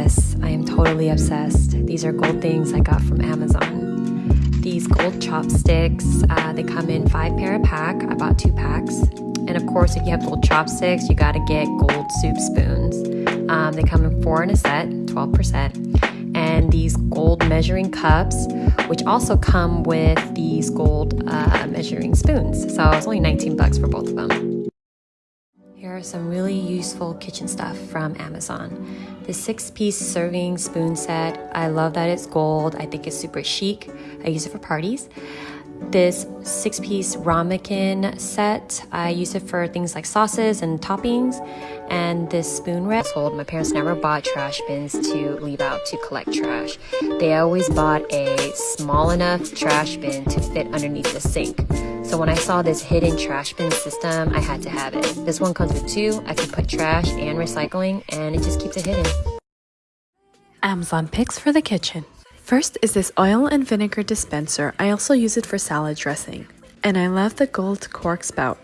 Yes, I am totally obsessed. These are gold things I got from Amazon. These gold chopsticks, uh, they come in five pair a pack. I bought two packs. And of course, if you have gold chopsticks, you gotta get gold soup spoons. Um, they come in four in a set, 12%. And these gold measuring cups, which also come with these gold uh, measuring spoons. So it's only 19 bucks for both of them. Here are some really useful kitchen stuff from Amazon. The six piece serving spoon set, I love that it's gold. I think it's super chic. I use it for parties. This six piece ramekin set, I use it for things like sauces and toppings. And this spoon rack, my parents never bought trash bins to leave out to collect trash. They always bought a small enough trash bin to fit underneath the sink. So when I saw this hidden trash bin system, I had to have it. This one comes with two. I can put trash and recycling and it just keeps it hidden. Amazon picks for the kitchen. First is this oil and vinegar dispenser. I also use it for salad dressing. And I love the gold cork spout.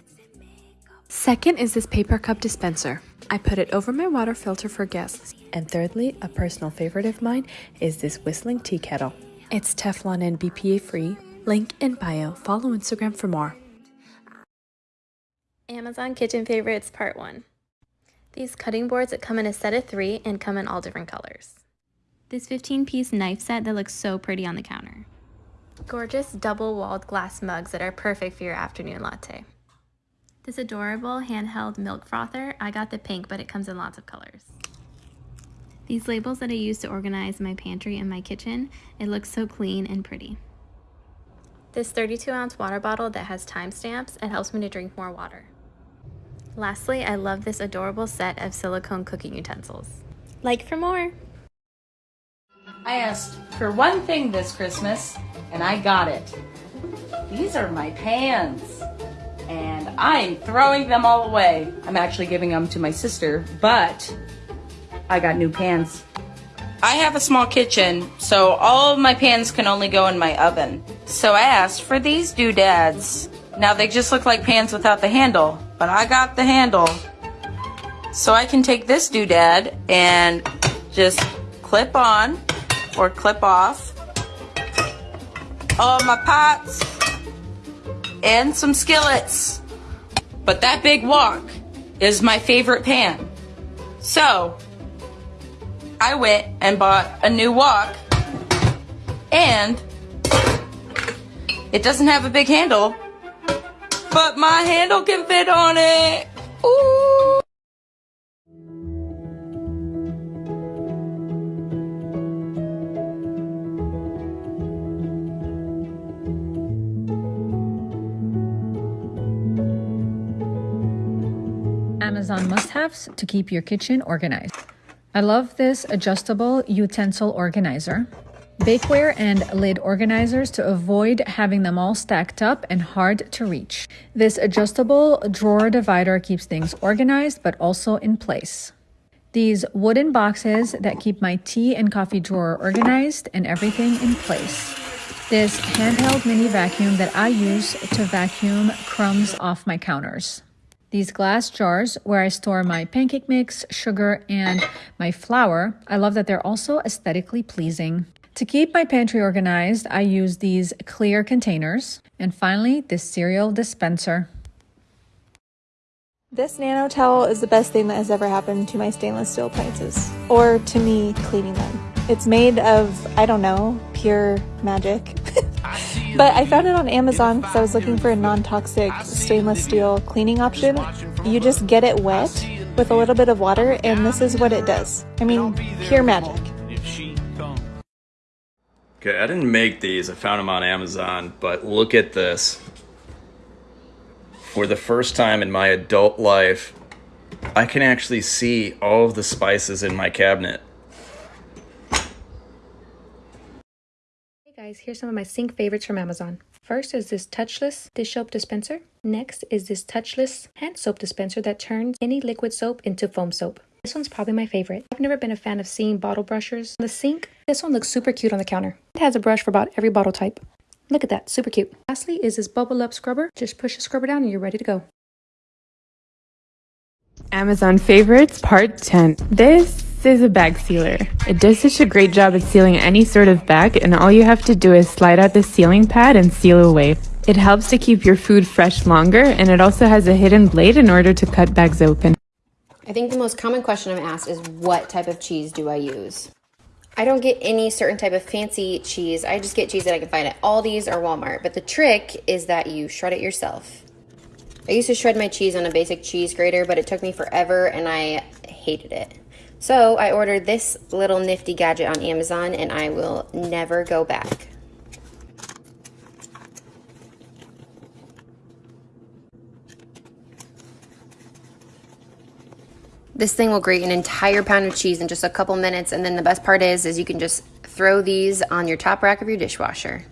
Second is this paper cup dispenser. I put it over my water filter for guests. And thirdly, a personal favorite of mine is this whistling tea kettle. It's Teflon and BPA free. Link in bio. Follow Instagram for more. Amazon Kitchen Favorites Part 1 These cutting boards that come in a set of three and come in all different colors. This 15 piece knife set that looks so pretty on the counter. Gorgeous double walled glass mugs that are perfect for your afternoon latte. This adorable handheld milk frother, I got the pink, but it comes in lots of colors. These labels that I use to organize my pantry and my kitchen, it looks so clean and pretty. This 32 ounce water bottle that has timestamps, and helps me to drink more water. Lastly, I love this adorable set of silicone cooking utensils. Like for more! I asked for one thing this Christmas, and I got it. These are my pans, and I'm throwing them all away. I'm actually giving them to my sister, but I got new pans. I have a small kitchen, so all of my pans can only go in my oven. So I asked for these doodads. Now they just look like pans without the handle, but I got the handle. So I can take this doodad and just clip on or clip off all my pots and some skillets. But that big wok is my favorite pan. So I went and bought a new wok and it doesn't have a big handle, but my handle can fit on it. Ooh. Amazon must-haves to keep your kitchen organized. I love this adjustable utensil organizer. Bakeware and lid organizers to avoid having them all stacked up and hard to reach. This adjustable drawer divider keeps things organized but also in place. These wooden boxes that keep my tea and coffee drawer organized and everything in place. This handheld mini vacuum that I use to vacuum crumbs off my counters these glass jars where I store my pancake mix, sugar, and my flour. I love that they're also aesthetically pleasing. To keep my pantry organized, I use these clear containers. And finally, this cereal dispenser. This nano towel is the best thing that has ever happened to my stainless steel appliances, or to me cleaning them. It's made of, I don't know, pure magic. but I found it on Amazon because I was looking for a non-toxic stainless steel cleaning option. You just get it wet with a little bit of water and this is what it does. I mean, pure magic. Okay, I didn't make these, I found them on Amazon, but look at this. For the first time in my adult life, I can actually see all of the spices in my cabinet. Hey guys, here's some of my sink favorites from Amazon. First is this touchless dish soap dispenser. Next is this touchless hand soap dispenser that turns any liquid soap into foam soap. This one's probably my favorite. I've never been a fan of seeing bottle brushers on the sink. This one looks super cute on the counter. It has a brush for about every bottle type. Look at that, super cute. Lastly is this bubble up scrubber. Just push the scrubber down and you're ready to go. Amazon favorites part 10. This This is a bag sealer. It does such a great job at sealing any sort of bag and all you have to do is slide out the sealing pad and seal away. It helps to keep your food fresh longer and it also has a hidden blade in order to cut bags open. I think the most common question I'm asked is what type of cheese do I use? I don't get any certain type of fancy cheese. I just get cheese that I can find at Aldi's or Walmart. But the trick is that you shred it yourself. I used to shred my cheese on a basic cheese grater, but it took me forever and I hated it. So I ordered this little nifty gadget on Amazon and I will never go back. This thing will grate an entire pound of cheese in just a couple minutes and then the best part is is you can just throw these on your top rack of your dishwasher.